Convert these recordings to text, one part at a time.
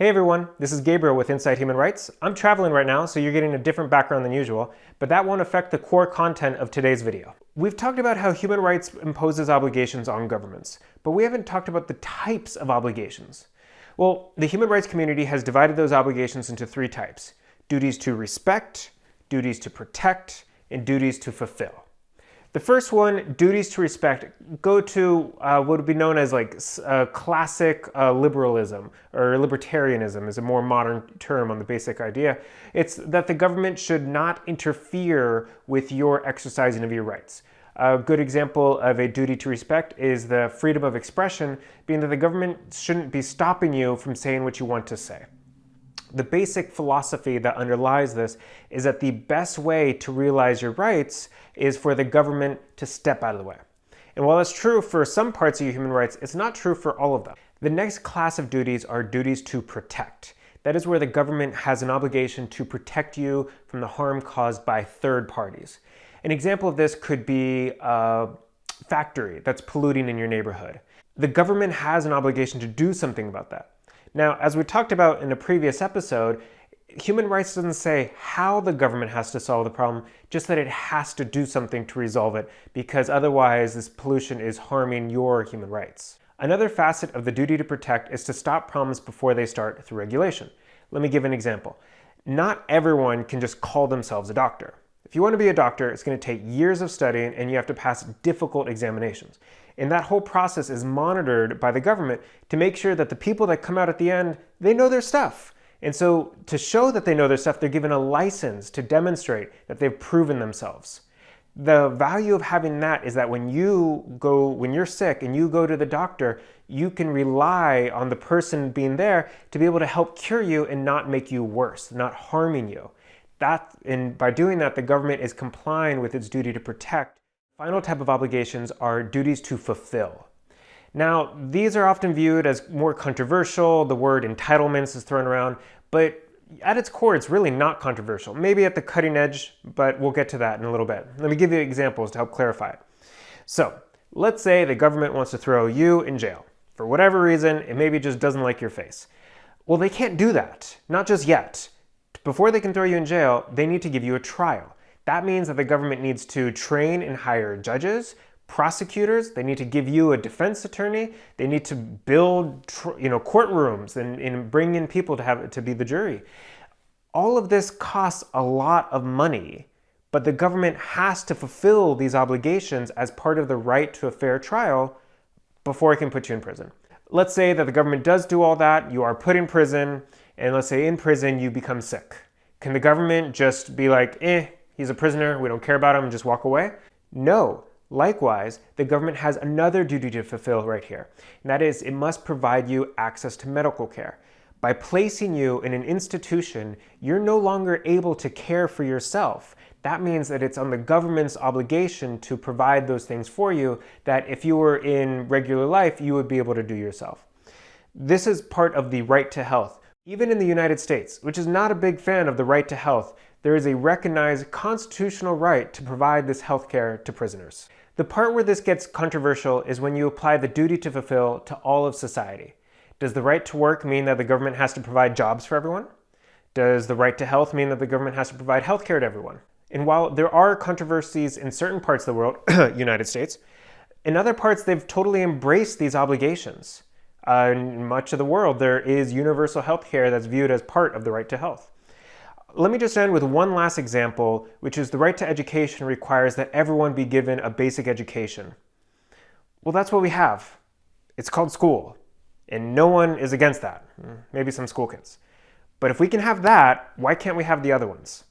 Hey everyone, this is Gabriel with Insight Human Rights. I'm traveling right now, so you're getting a different background than usual, but that won't affect the core content of today's video. We've talked about how human rights imposes obligations on governments, but we haven't talked about the types of obligations. Well, the human rights community has divided those obligations into three types. Duties to respect, duties to protect, and duties to fulfill. The first one, duties to respect, go to uh, what would be known as like uh, classic uh, liberalism or libertarianism is a more modern term on the basic idea. It's that the government should not interfere with your exercising of your rights. A good example of a duty to respect is the freedom of expression, being that the government shouldn't be stopping you from saying what you want to say. The basic philosophy that underlies this is that the best way to realize your rights is for the government to step out of the way. And while that's true for some parts of your human rights, it's not true for all of them. The next class of duties are duties to protect. That is where the government has an obligation to protect you from the harm caused by third parties. An example of this could be a factory that's polluting in your neighborhood. The government has an obligation to do something about that. Now, as we talked about in a previous episode, human rights doesn't say how the government has to solve the problem, just that it has to do something to resolve it, because otherwise this pollution is harming your human rights. Another facet of the duty to protect is to stop problems before they start through regulation. Let me give an example. Not everyone can just call themselves a doctor. If you want to be a doctor, it's going to take years of studying and you have to pass difficult examinations. And that whole process is monitored by the government to make sure that the people that come out at the end, they know their stuff. And so to show that they know their stuff, they're given a license to demonstrate that they've proven themselves. The value of having that is that when you go, when you're sick and you go to the doctor, you can rely on the person being there to be able to help cure you and not make you worse, not harming you. That, and by doing that, the government is complying with its duty to protect Final type of obligations are duties to fulfill. Now, these are often viewed as more controversial. The word entitlements is thrown around, but at its core, it's really not controversial. Maybe at the cutting edge, but we'll get to that in a little bit. Let me give you examples to help clarify it. So, let's say the government wants to throw you in jail. For whatever reason, it maybe just doesn't like your face. Well, they can't do that, not just yet. Before they can throw you in jail, they need to give you a trial. That means that the government needs to train and hire judges, prosecutors, they need to give you a defense attorney, they need to build you know, courtrooms and, and bring in people to, have, to be the jury. All of this costs a lot of money, but the government has to fulfill these obligations as part of the right to a fair trial before it can put you in prison. Let's say that the government does do all that, you are put in prison, and let's say in prison you become sick. Can the government just be like, eh, he's a prisoner, we don't care about him, just walk away? No. Likewise, the government has another duty to fulfill right here, and that is it must provide you access to medical care. By placing you in an institution, you're no longer able to care for yourself. That means that it's on the government's obligation to provide those things for you that if you were in regular life, you would be able to do yourself. This is part of the right to health. Even in the United States, which is not a big fan of the right to health, there is a recognized constitutional right to provide this health care to prisoners. The part where this gets controversial is when you apply the duty to fulfill to all of society. Does the right to work mean that the government has to provide jobs for everyone? Does the right to health mean that the government has to provide health care to everyone? And while there are controversies in certain parts of the world, United States, in other parts they've totally embraced these obligations. Uh, in much of the world, there is universal health care that's viewed as part of the right to health. Let me just end with one last example, which is the right to education requires that everyone be given a basic education. Well, that's what we have. It's called school, and no one is against that. Maybe some school kids. But if we can have that, why can't we have the other ones?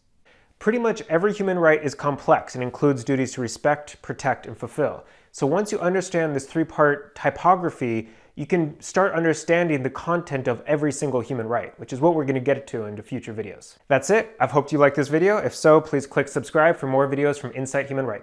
Pretty much every human right is complex and includes duties to respect, protect, and fulfill. So once you understand this three-part typography, you can start understanding the content of every single human right, which is what we're going to get to into future videos. That's it. I've hoped you liked this video. If so, please click subscribe for more videos from Insight Human Rights.